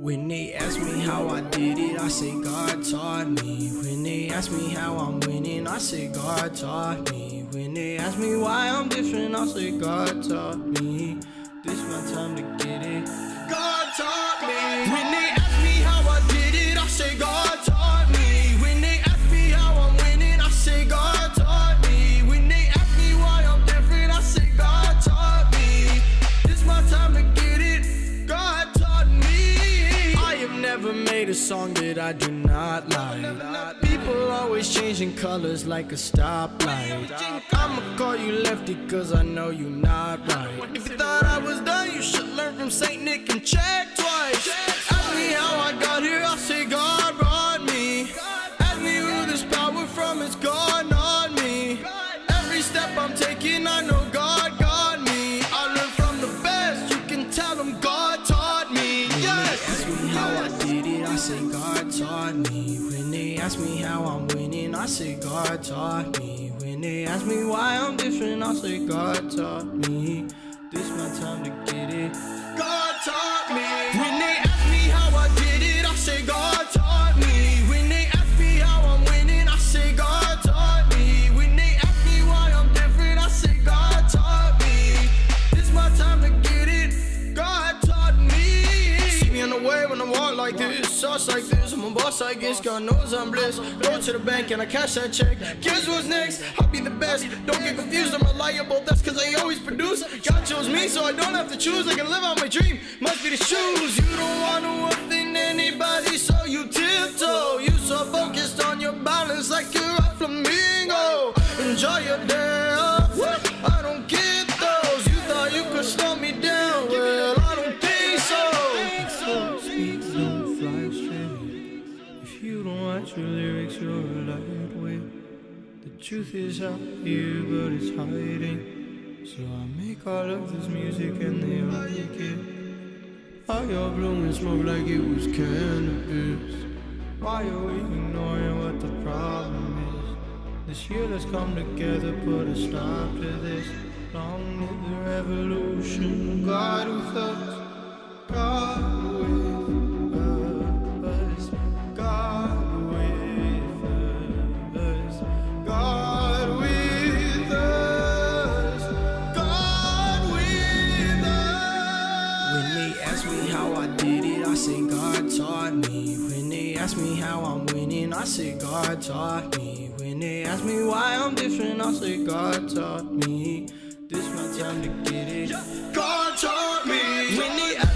When they ask me how I did it, I say God taught me. When they ask me how I'm winning, I say God taught me. When they ask me why I'm different, I say God taught me. This my time to get it. God taught never made a song that I do not like. People always changing colors like a stoplight. I'ma call you lefty cause I know you not right. If you thought I was done, you should learn from Saint Nick and check twice. Ask me how I got here, I say God ask me how I'm winning, I say God taught me. When they ask me why I'm different, I say God taught me. This my time to get it. Like this, sauce like this. I'm a boss, I guess. God knows I'm blessed. Go to the bank and I cash that check. Guess what's next? I'll be the best. Don't get confused, I'm reliable. That's cause I always produce. God chose me, so I don't have to choose. I can live out my dream. Must be the shoes. You don't want to anybody, write your lyrics, you're a lightweight. The truth is out here, but it's hiding. So I make all of this music and they like it. Why you're blowing smoke like it was cannabis? Why are we ignoring what the problem is? This year let's come together, put a stop to this. Long live the revolution, God ask me how I did it, I say God taught me. When they ask me how I'm winning, I say God taught me. When they ask me why I'm different, I say God taught me. This my time to get it. God taught me. When they